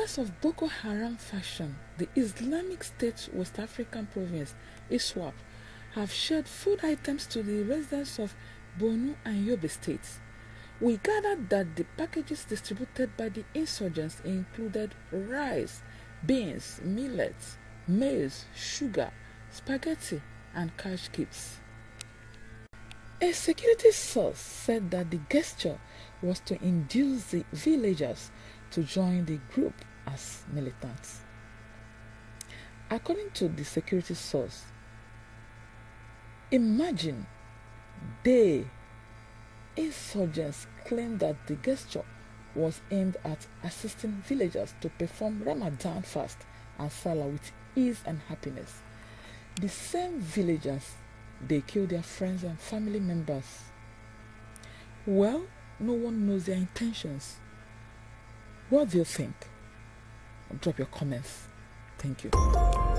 Members of Boko Haram faction, the Islamic State West African province, ISWAP, have shared food items to the residents of Borno and Yobe states. We gathered that the packages distributed by the insurgents included rice, beans, millets, maize, sugar, spaghetti, and cash gifts. A security source said that the gesture was to induce the villagers to join the group as militants. According to the security source, imagine they, insurgents, claim that the gesture was aimed at assisting villagers to perform Ramadan fast and Salah with ease and happiness. The same villagers, they kill their friends and family members. Well, no one knows their intentions. What do you think? Drop your comments. Thank you.